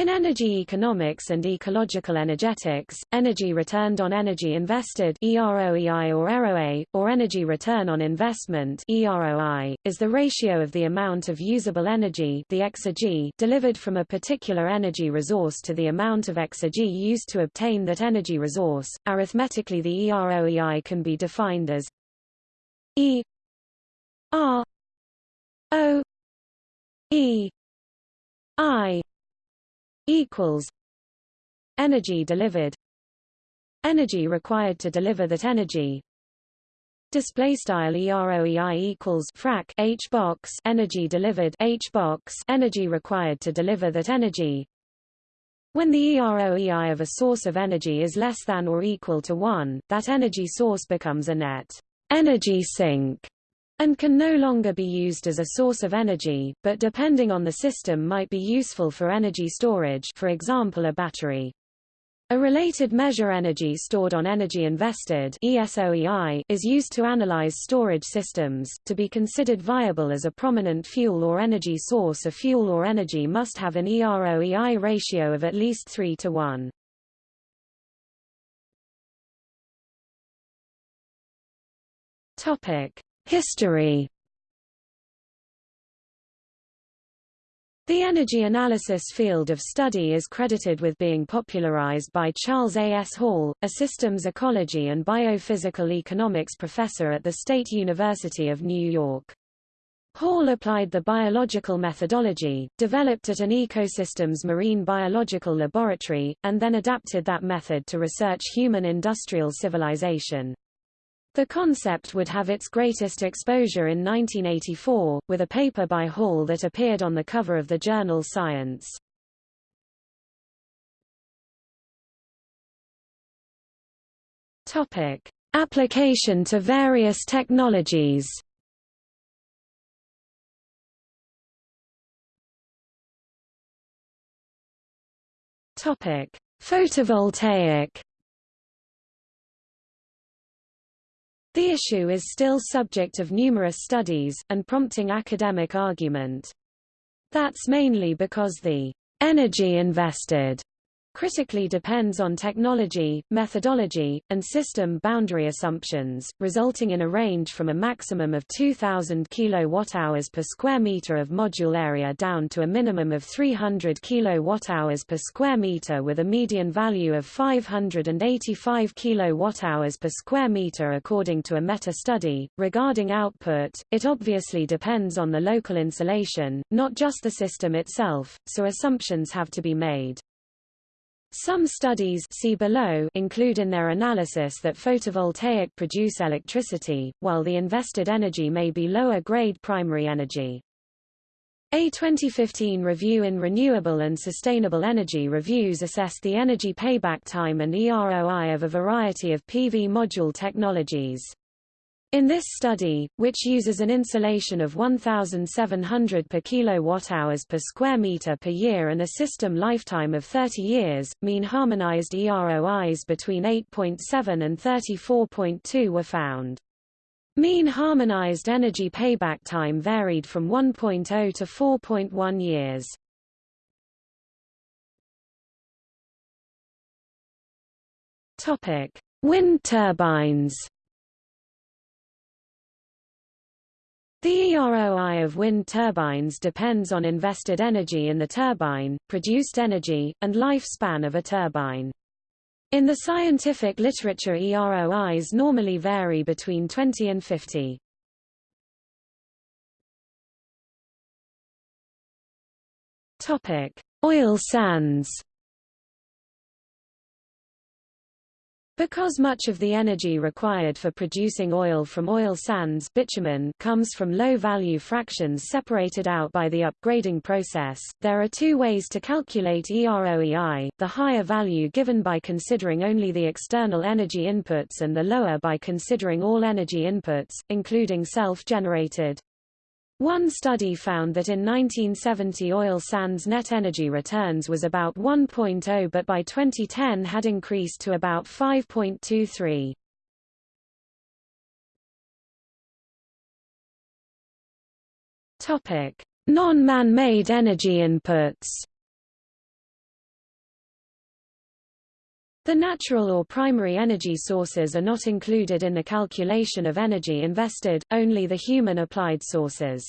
In energy economics and ecological energetics, energy returned on energy invested EROEI or EROA, or energy return on investment EROI, is the ratio of the amount of usable energy the exergy delivered from a particular energy resource to the amount of exergy used to obtain that energy resource. Arithmetically the EROEI can be defined as E R O E I equals energy delivered. Energy required to deliver that energy. Display style eroei equals frac h box energy delivered h box energy required to deliver that energy. When the eroei of a source of energy is less than or equal to 1 that energy source becomes a net energy sink and can no longer be used as a source of energy, but depending on the system might be useful for energy storage for example a battery. A related measure energy stored on energy invested ESOEI is used to analyze storage systems. To be considered viable as a prominent fuel or energy source a fuel or energy must have an EROEI ratio of at least 3 to 1. Topic: History The energy analysis field of study is credited with being popularized by Charles A. S. Hall, a systems ecology and biophysical economics professor at the State University of New York. Hall applied the biological methodology, developed at an ecosystems marine biological laboratory, and then adapted that method to research human industrial civilization. The concept would have its greatest exposure in 1984, with a paper by Hall that appeared on the cover of the journal Science. Topic: Application to various technologies. Topic: Photovoltaic The issue is still subject of numerous studies, and prompting academic argument. That's mainly because the energy invested critically depends on technology, methodology, and system boundary assumptions, resulting in a range from a maximum of 2000 kWh per square meter of module area down to a minimum of 300 kWh per square meter with a median value of 585 kWh per square meter according to a meta-study. Regarding output, it obviously depends on the local insolation, not just the system itself, so assumptions have to be made. Some studies see below include in their analysis that photovoltaic produce electricity, while the invested energy may be lower-grade primary energy. A 2015 review in Renewable and Sustainable Energy Reviews assessed the energy payback time and EROI of a variety of PV module technologies. In this study, which uses an insolation of 1,700 per kilowatt-hours per square meter per year and a system lifetime of 30 years, mean harmonized EROIs between 8.7 and 34.2 were found. Mean harmonized energy payback time varied from 1.0 to 4.1 years. Topic: Wind turbines. The EROI of wind turbines depends on invested energy in the turbine, produced energy, and lifespan of a turbine. In the scientific literature EROIs normally vary between 20 and 50. Topic: Oil sands Because much of the energy required for producing oil from oil sands bitumen comes from low-value fractions separated out by the upgrading process, there are two ways to calculate EROEI, the higher value given by considering only the external energy inputs and the lower by considering all energy inputs, including self-generated. One study found that in 1970 oil sands net energy returns was about 1.0 but by 2010 had increased to about 5.23. Topic: Non-man-made energy inputs. The natural or primary energy sources are not included in the calculation of energy invested, only the human applied sources.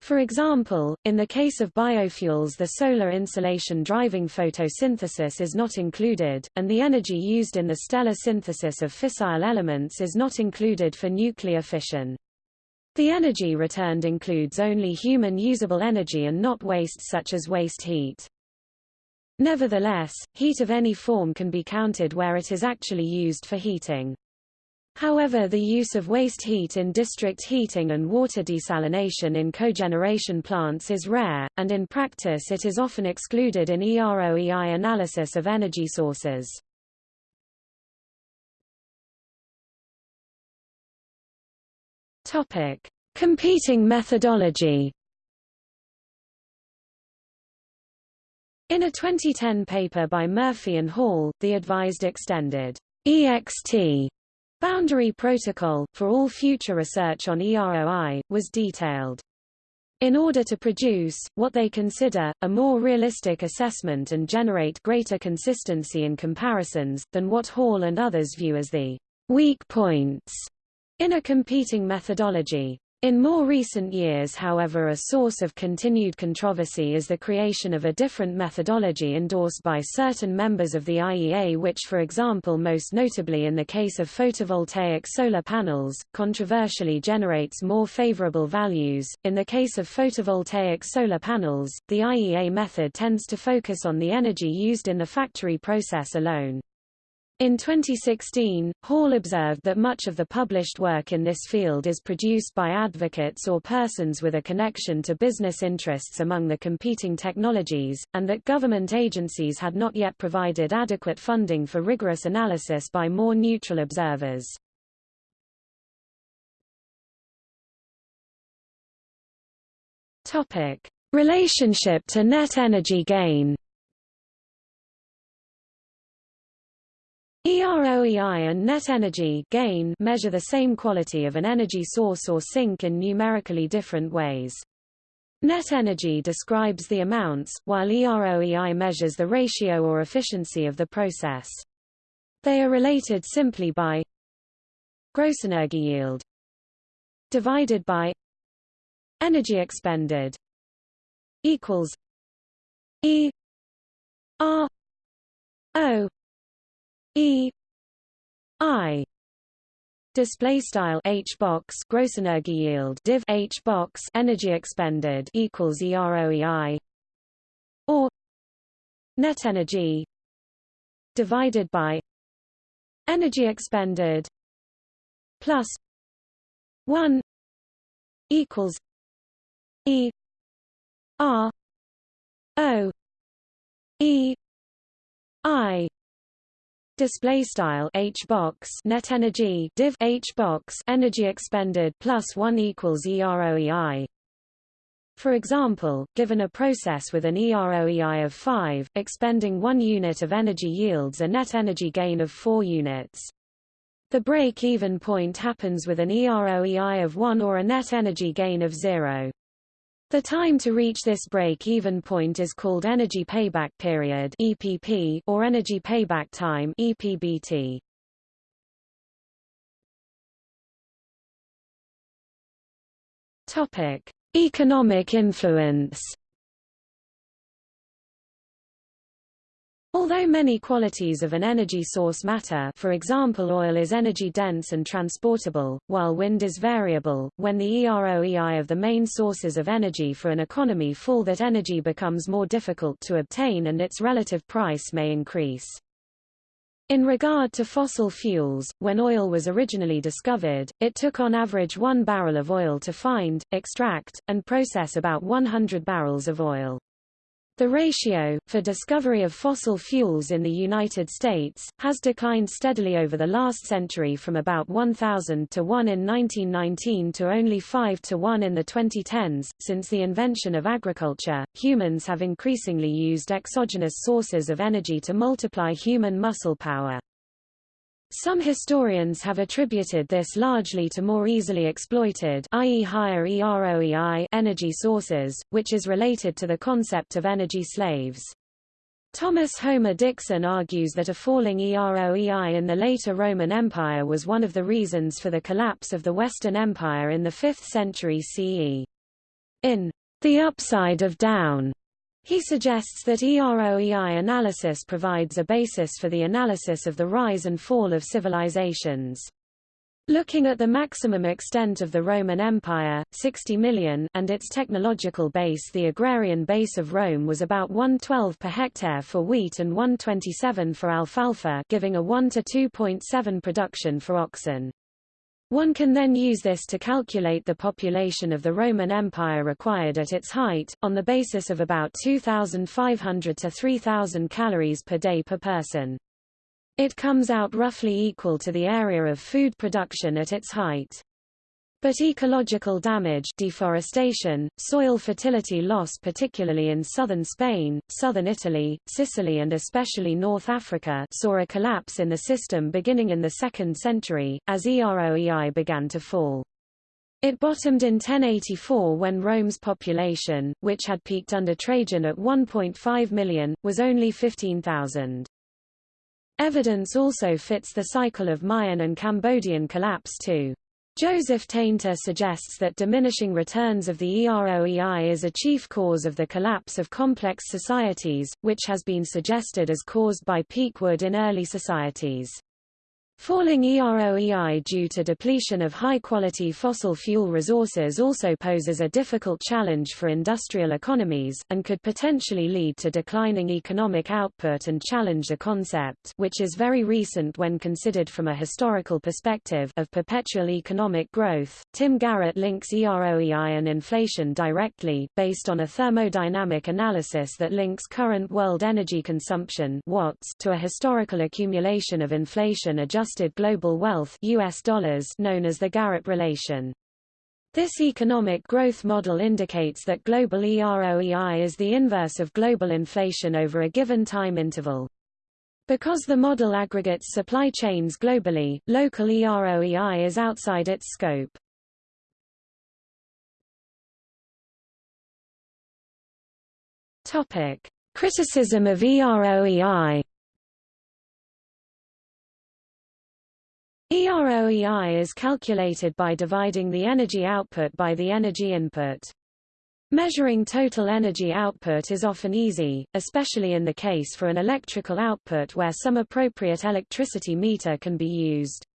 For example, in the case of biofuels the solar insolation driving photosynthesis is not included, and the energy used in the stellar synthesis of fissile elements is not included for nuclear fission. The energy returned includes only human usable energy and not waste such as waste heat. Nevertheless, heat of any form can be counted where it is actually used for heating. However the use of waste heat in district heating and water desalination in cogeneration plants is rare, and in practice it is often excluded in EROEI analysis of energy sources. Topic: Competing methodology. In a 2010 paper by Murphy and Hall, the advised extended EXT boundary protocol, for all future research on EROI, was detailed. In order to produce, what they consider, a more realistic assessment and generate greater consistency in comparisons, than what Hall and others view as the weak points in a competing methodology. In more recent years however a source of continued controversy is the creation of a different methodology endorsed by certain members of the IEA which for example most notably in the case of photovoltaic solar panels, controversially generates more favorable values. In the case of photovoltaic solar panels, the IEA method tends to focus on the energy used in the factory process alone. In 2016, Hall observed that much of the published work in this field is produced by advocates or persons with a connection to business interests among the competing technologies, and that government agencies had not yet provided adequate funding for rigorous analysis by more neutral observers. Topic: Relationship to net energy gain. EROEI and net energy gain measure the same quality of an energy source or sink in numerically different ways. Net energy describes the amounts, while EROEI measures the ratio or efficiency of the process. They are related simply by gross energy yield divided by energy expended equals E R O E I display style H box gross energy yield div H box energy expended equals EROEI or net energy divided by energy expended plus 1 equals E R O E I display style h box net energy div h box energy expended plus 1 equals eroei for example, given a process with an EROEI of 5, expending 1 unit of energy yields a net energy gain of 4 units. The break-even point happens with an EROEI of 1 or a net energy gain of 0. The time to reach this break-even point is called energy payback period (EPP) or energy payback time (EPBT). Topic: Economic influence. Although many qualities of an energy source matter for example oil is energy-dense and transportable, while wind is variable, when the EROEI of the main sources of energy for an economy fall that energy becomes more difficult to obtain and its relative price may increase. In regard to fossil fuels, when oil was originally discovered, it took on average one barrel of oil to find, extract, and process about 100 barrels of oil. The ratio, for discovery of fossil fuels in the United States, has declined steadily over the last century from about 1,000 to 1 in 1919 to only 5 to 1 in the 2010s. Since the invention of agriculture, humans have increasingly used exogenous sources of energy to multiply human muscle power. Some historians have attributed this largely to more easily exploited i.e. higher EROEI energy sources, which is related to the concept of energy slaves. Thomas Homer Dixon argues that a falling EROEI in the later Roman Empire was one of the reasons for the collapse of the Western Empire in the 5th century CE. In The Upside of Down, he suggests that EROEI analysis provides a basis for the analysis of the rise and fall of civilizations. Looking at the maximum extent of the Roman Empire, 60 million, and its technological base the agrarian base of Rome was about 112 per hectare for wheat and 127 for alfalfa giving a 1 to 2.7 production for oxen. One can then use this to calculate the population of the Roman Empire required at its height, on the basis of about 2,500 to 3,000 calories per day per person. It comes out roughly equal to the area of food production at its height. But ecological damage deforestation, soil fertility loss particularly in southern Spain, southern Italy, Sicily and especially North Africa saw a collapse in the system beginning in the 2nd century, as EROEI began to fall. It bottomed in 1084 when Rome's population, which had peaked under Trajan at 1.5 million, was only 15,000. Evidence also fits the cycle of Mayan and Cambodian collapse too. Joseph Tainter suggests that diminishing returns of the EROEI is a chief cause of the collapse of complex societies, which has been suggested as caused by peak wood in early societies. Falling EROEI due to depletion of high-quality fossil fuel resources also poses a difficult challenge for industrial economies, and could potentially lead to declining economic output and challenge the concept which is very recent when considered from a historical perspective of perpetual economic growth. Tim Garrett links EROEI and inflation directly, based on a thermodynamic analysis that links current world energy consumption watts to a historical accumulation of inflation adjusted adjusted global wealth US dollars known as the Garrett relation. This economic growth model indicates that global EROEI is the inverse of global inflation over a given time interval. Because the model aggregates supply chains globally, local EROEI is outside its scope. Topic: Criticism of EROEI EROEI is calculated by dividing the energy output by the energy input. Measuring total energy output is often easy, especially in the case for an electrical output where some appropriate electricity meter can be used.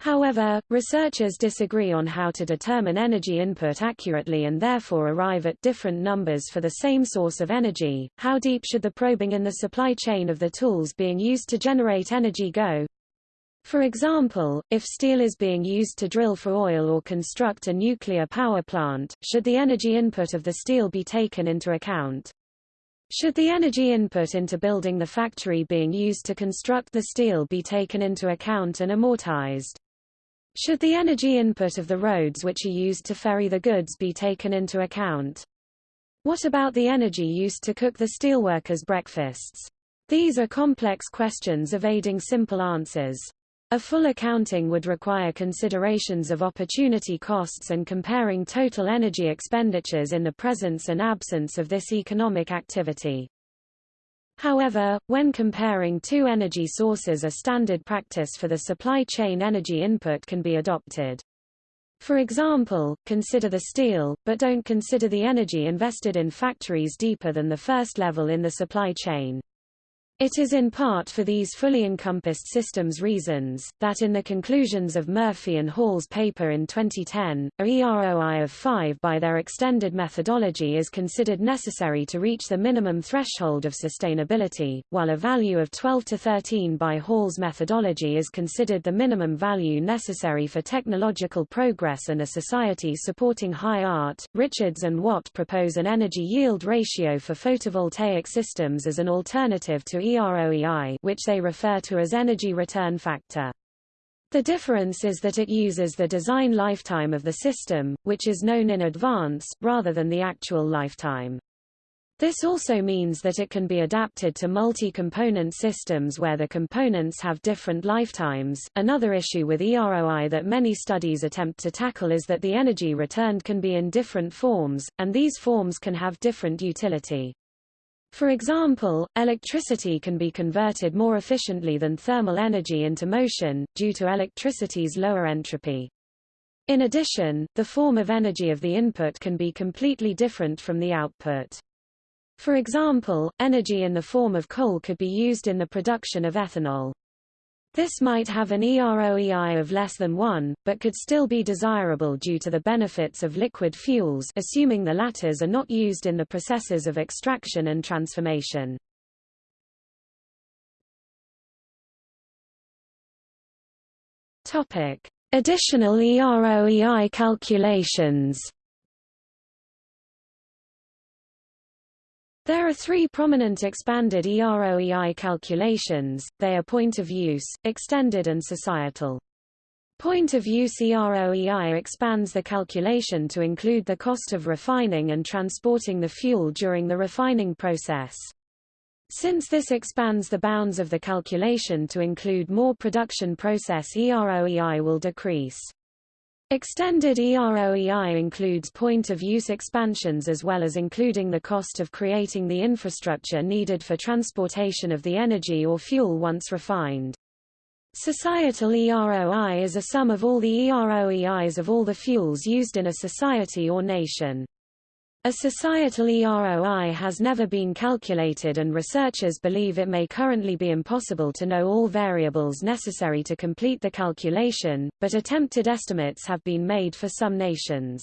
However, researchers disagree on how to determine energy input accurately and therefore arrive at different numbers for the same source of energy. How deep should the probing in the supply chain of the tools being used to generate energy go? For example, if steel is being used to drill for oil or construct a nuclear power plant, should the energy input of the steel be taken into account? Should the energy input into building the factory being used to construct the steel be taken into account and amortized? Should the energy input of the roads which are used to ferry the goods be taken into account? What about the energy used to cook the steelworkers' breakfasts? These are complex questions evading simple answers. A full accounting would require considerations of opportunity costs and comparing total energy expenditures in the presence and absence of this economic activity. However, when comparing two energy sources a standard practice for the supply chain energy input can be adopted. For example, consider the steel, but don't consider the energy invested in factories deeper than the first level in the supply chain. It is in part for these fully encompassed systems reasons, that in the conclusions of Murphy and Hall's paper in 2010, a EROI of 5 by their extended methodology is considered necessary to reach the minimum threshold of sustainability, while a value of 12 to 13 by Hall's methodology is considered the minimum value necessary for technological progress and a society supporting high art. Richards and Watt propose an energy yield ratio for photovoltaic systems as an alternative to EROEI which they refer to as energy return factor. The difference is that it uses the design lifetime of the system, which is known in advance, rather than the actual lifetime. This also means that it can be adapted to multi-component systems where the components have different lifetimes. Another issue with EROI that many studies attempt to tackle is that the energy returned can be in different forms, and these forms can have different utility. For example, electricity can be converted more efficiently than thermal energy into motion, due to electricity's lower entropy. In addition, the form of energy of the input can be completely different from the output. For example, energy in the form of coal could be used in the production of ethanol. This might have an EROEI of less than 1, but could still be desirable due to the benefits of liquid fuels assuming the latters are not used in the processes of extraction and transformation. Additional EROEI calculations. There are three prominent expanded EROEI calculations, they are point of use, extended and societal. Point of use EROEI expands the calculation to include the cost of refining and transporting the fuel during the refining process. Since this expands the bounds of the calculation to include more production process EROEI will decrease. Extended EROEI includes point-of-use expansions as well as including the cost of creating the infrastructure needed for transportation of the energy or fuel once refined. Societal EROI is a sum of all the EROEIs of all the fuels used in a society or nation. A societal EROI has never been calculated and researchers believe it may currently be impossible to know all variables necessary to complete the calculation, but attempted estimates have been made for some nations.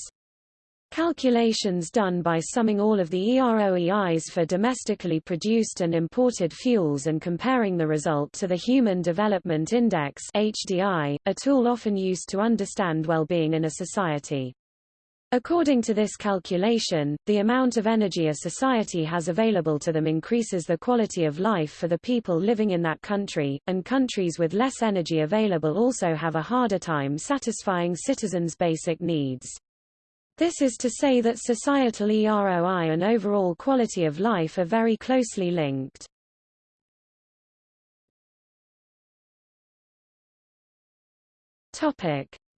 Calculations done by summing all of the EROEIs for domestically produced and imported fuels and comparing the result to the Human Development Index HDI, a tool often used to understand well-being in a society. According to this calculation, the amount of energy a society has available to them increases the quality of life for the people living in that country, and countries with less energy available also have a harder time satisfying citizens' basic needs. This is to say that societal EROI and overall quality of life are very closely linked.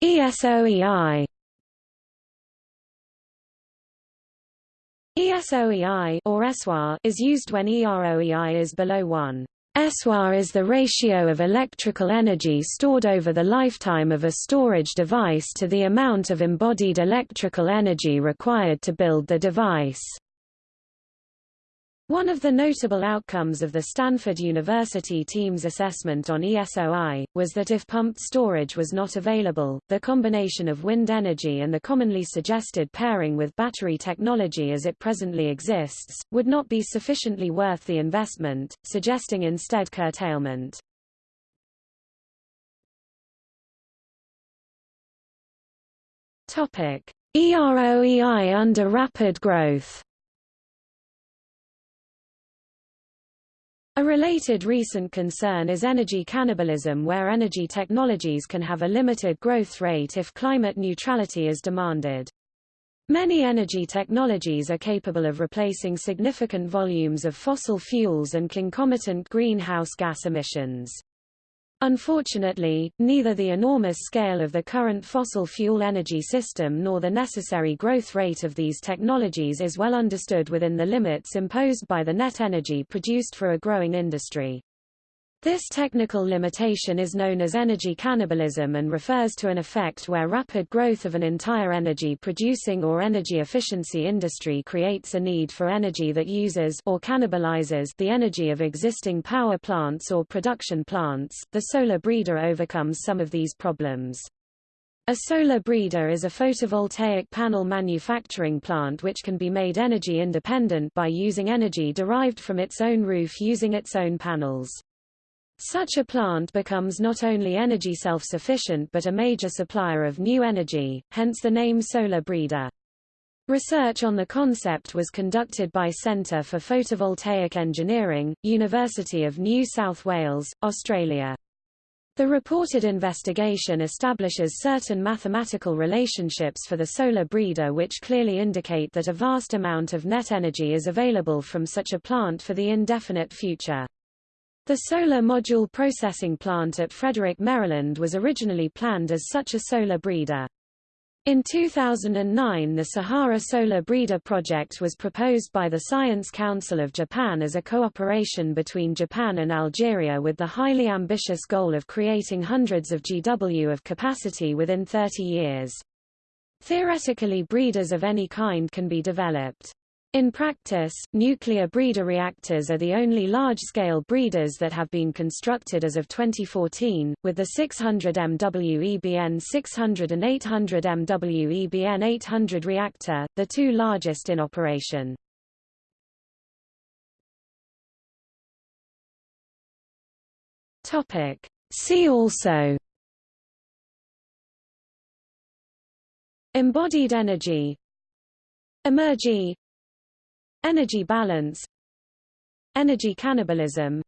ESOEI ESOEI or ESWAR is used when EROEI is below 1. ESWAR is the ratio of electrical energy stored over the lifetime of a storage device to the amount of embodied electrical energy required to build the device. One of the notable outcomes of the Stanford University team's assessment on ESOI, was that if pumped storage was not available, the combination of wind energy and the commonly suggested pairing with battery technology as it presently exists, would not be sufficiently worth the investment, suggesting instead curtailment. EROEI under rapid growth A related recent concern is energy cannibalism where energy technologies can have a limited growth rate if climate neutrality is demanded. Many energy technologies are capable of replacing significant volumes of fossil fuels and concomitant greenhouse gas emissions. Unfortunately, neither the enormous scale of the current fossil fuel energy system nor the necessary growth rate of these technologies is well understood within the limits imposed by the net energy produced for a growing industry. This technical limitation is known as energy cannibalism and refers to an effect where rapid growth of an entire energy-producing or energy efficiency industry creates a need for energy that uses or cannibalizes the energy of existing power plants or production plants. The solar breeder overcomes some of these problems. A solar breeder is a photovoltaic panel manufacturing plant which can be made energy independent by using energy derived from its own roof using its own panels. Such a plant becomes not only energy self-sufficient but a major supplier of new energy, hence the name solar breeder. Research on the concept was conducted by Centre for Photovoltaic Engineering, University of New South Wales, Australia. The reported investigation establishes certain mathematical relationships for the solar breeder which clearly indicate that a vast amount of net energy is available from such a plant for the indefinite future. The solar module processing plant at Frederick, Maryland was originally planned as such a solar breeder. In 2009 the Sahara Solar Breeder Project was proposed by the Science Council of Japan as a cooperation between Japan and Algeria with the highly ambitious goal of creating hundreds of GW of capacity within 30 years. Theoretically breeders of any kind can be developed. In practice, nuclear breeder reactors are the only large-scale breeders that have been constructed as of 2014, with the 600 MW EBN 600 and 800 MW EBN 800 reactor, the two largest in operation. See also. Embodied energy. Emergy Energy balance. Energy cannibalism.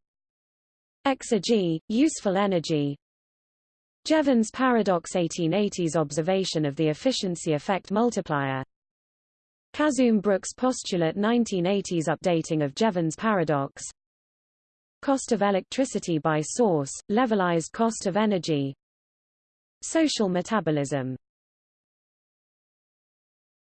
Exergy, useful energy. Jevons paradox 1880s observation of the efficiency effect multiplier. Khazzoom-Brookes postulate 1980s updating of Jevons paradox. Cost of electricity by source, levelized cost of energy. Social metabolism